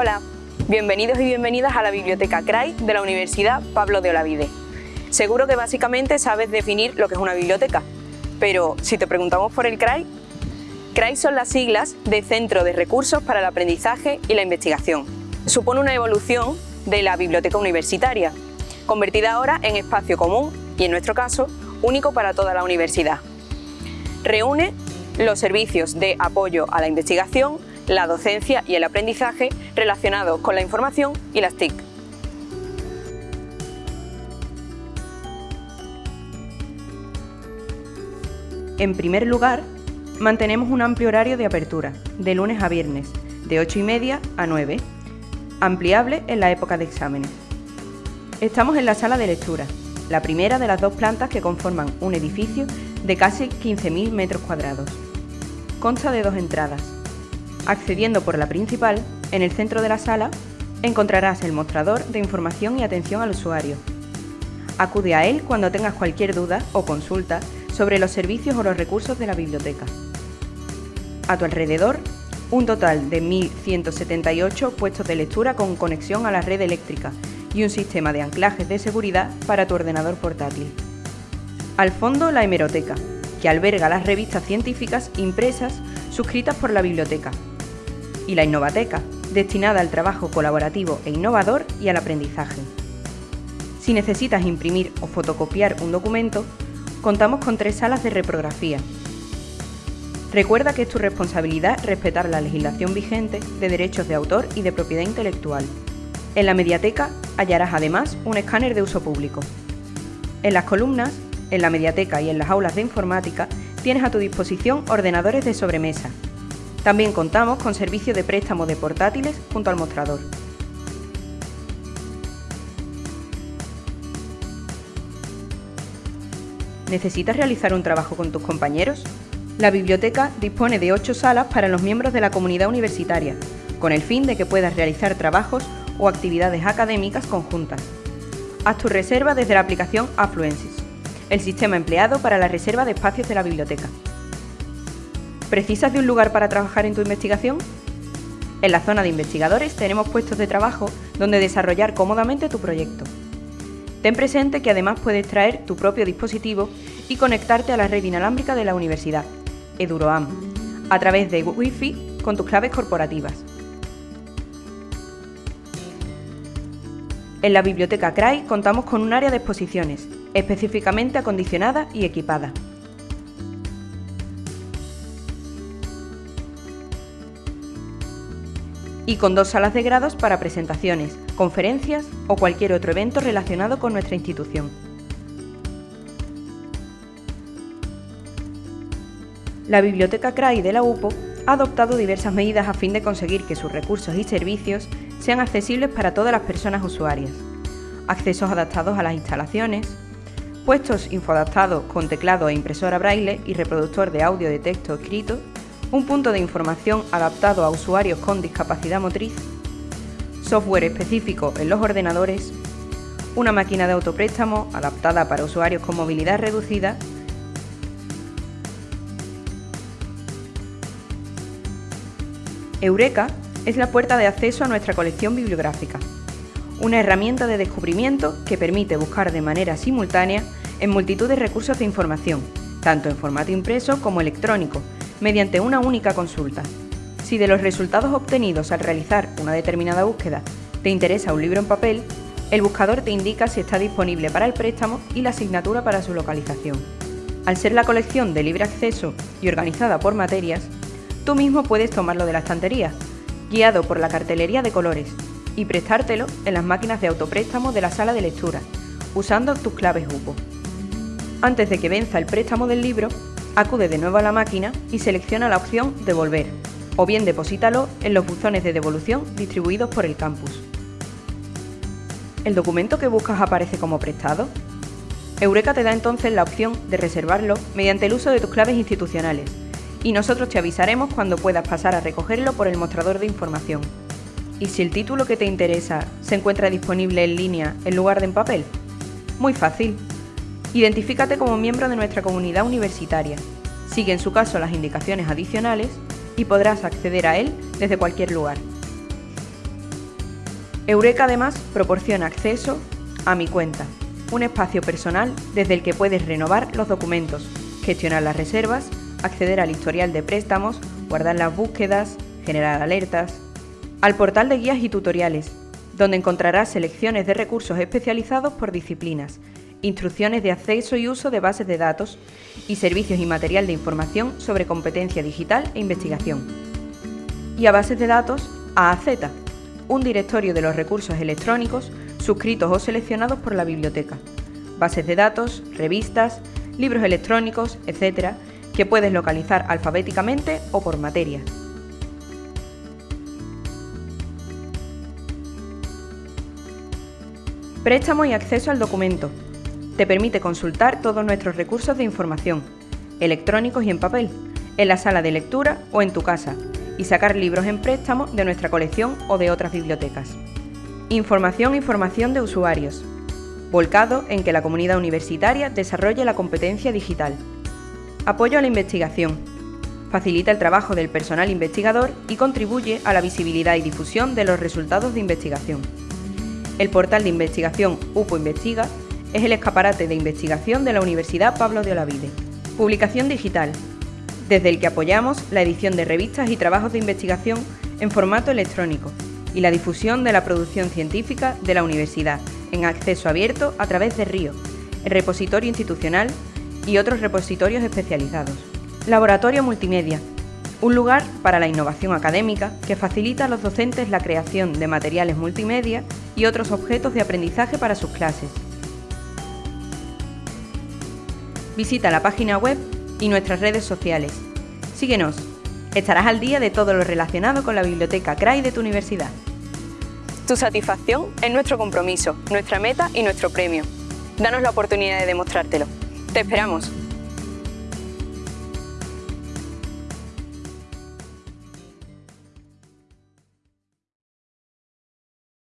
Hola, bienvenidos y bienvenidas a la Biblioteca CRAI de la Universidad Pablo de Olavide. Seguro que básicamente sabes definir lo que es una biblioteca, pero si te preguntamos por el CRAI, CRAI son las siglas de Centro de Recursos para el Aprendizaje y la Investigación. Supone una evolución de la biblioteca universitaria, convertida ahora en espacio común y, en nuestro caso, único para toda la universidad. Reúne los servicios de apoyo a la investigación, la docencia y el aprendizaje relacionados con la información y las TIC. En primer lugar, mantenemos un amplio horario de apertura, de lunes a viernes, de 8 y media a 9, ampliable en la época de exámenes. Estamos en la sala de lectura, la primera de las dos plantas que conforman un edificio de casi 15.000 metros cuadrados. Consta de dos entradas. Accediendo por la principal, en el centro de la sala, encontrarás el mostrador de información y atención al usuario. Acude a él cuando tengas cualquier duda o consulta sobre los servicios o los recursos de la biblioteca. A tu alrededor, un total de 1.178 puestos de lectura con conexión a la red eléctrica y un sistema de anclajes de seguridad para tu ordenador portátil. Al fondo, la hemeroteca, que alberga las revistas científicas impresas suscritas por la biblioteca. Y la innovateca, destinada al trabajo colaborativo e innovador y al aprendizaje. Si necesitas imprimir o fotocopiar un documento, contamos con tres salas de reprografía. Recuerda que es tu responsabilidad respetar la legislación vigente de derechos de autor y de propiedad intelectual. En la mediateca hallarás además un escáner de uso público. En las columnas, en la mediateca y en las aulas de informática tienes a tu disposición ordenadores de sobremesa. También contamos con servicio de préstamo de portátiles junto al mostrador. ¿Necesitas realizar un trabajo con tus compañeros? La biblioteca dispone de ocho salas para los miembros de la comunidad universitaria, con el fin de que puedas realizar trabajos o actividades académicas conjuntas. Haz tu reserva desde la aplicación Affluensis, el sistema empleado para la reserva de espacios de la biblioteca. ¿Precisas de un lugar para trabajar en tu investigación? En la zona de investigadores tenemos puestos de trabajo donde desarrollar cómodamente tu proyecto. Ten presente que además puedes traer tu propio dispositivo y conectarte a la red inalámbrica de la universidad, EduroAM, a través de Wi-Fi con tus claves corporativas. En la Biblioteca CRAI contamos con un área de exposiciones, específicamente acondicionada y equipada. Y con dos salas de grados para presentaciones, conferencias o cualquier otro evento relacionado con nuestra institución. La Biblioteca CRAI de la UPO ha adoptado diversas medidas a fin de conseguir que sus recursos y servicios sean accesibles para todas las personas usuarias. Accesos adaptados a las instalaciones, puestos infoadaptados con teclado e impresora braille y reproductor de audio de texto escrito un punto de información adaptado a usuarios con discapacidad motriz, software específico en los ordenadores, una máquina de autopréstamo adaptada para usuarios con movilidad reducida Eureka es la puerta de acceso a nuestra colección bibliográfica, una herramienta de descubrimiento que permite buscar de manera simultánea en multitud de recursos de información, tanto en formato impreso como electrónico, mediante una única consulta. Si de los resultados obtenidos al realizar una determinada búsqueda te interesa un libro en papel, el buscador te indica si está disponible para el préstamo y la asignatura para su localización. Al ser la colección de libre acceso y organizada por materias, tú mismo puedes tomarlo de la estantería, guiado por la cartelería de colores, y prestártelo en las máquinas de autopréstamo de la sala de lectura, usando tus claves UPO. Antes de que venza el préstamo del libro, acude de nuevo a la máquina y selecciona la opción Devolver, o bien deposítalo en los buzones de devolución distribuidos por el campus. ¿El documento que buscas aparece como prestado? Eureka te da entonces la opción de reservarlo mediante el uso de tus claves institucionales, y nosotros te avisaremos cuando puedas pasar a recogerlo por el mostrador de información. ¿Y si el título que te interesa se encuentra disponible en línea en lugar de en papel? Muy fácil, Identifícate como miembro de nuestra comunidad universitaria. Sigue en su caso las indicaciones adicionales y podrás acceder a él desde cualquier lugar. Eureka además proporciona acceso a mi cuenta, un espacio personal desde el que puedes renovar los documentos, gestionar las reservas, acceder al historial de préstamos, guardar las búsquedas, generar alertas, al portal de guías y tutoriales, donde encontrarás selecciones de recursos especializados por disciplinas, instrucciones de acceso y uso de bases de datos y servicios y material de información sobre competencia digital e investigación. Y a bases de datos AAZ, un directorio de los recursos electrónicos suscritos o seleccionados por la biblioteca, bases de datos, revistas, libros electrónicos, etc., que puedes localizar alfabéticamente o por materia. Préstamo y acceso al documento. Te permite consultar todos nuestros recursos de información, electrónicos y en papel, en la sala de lectura o en tu casa, y sacar libros en préstamo de nuestra colección o de otras bibliotecas. Información y formación de usuarios. Volcado en que la comunidad universitaria desarrolle la competencia digital. Apoyo a la investigación. Facilita el trabajo del personal investigador y contribuye a la visibilidad y difusión de los resultados de investigación. El portal de investigación UPO Investiga es el escaparate de investigación de la Universidad Pablo de Olavide. Publicación digital, desde el que apoyamos la edición de revistas y trabajos de investigación en formato electrónico y la difusión de la producción científica de la universidad en acceso abierto a través de RIO, el repositorio institucional y otros repositorios especializados. Laboratorio Multimedia, un lugar para la innovación académica que facilita a los docentes la creación de materiales multimedia y otros objetos de aprendizaje para sus clases. Visita la página web y nuestras redes sociales. Síguenos. Estarás al día de todo lo relacionado con la biblioteca CRAI de tu universidad. Tu satisfacción es nuestro compromiso, nuestra meta y nuestro premio. Danos la oportunidad de demostrártelo. ¡Te esperamos!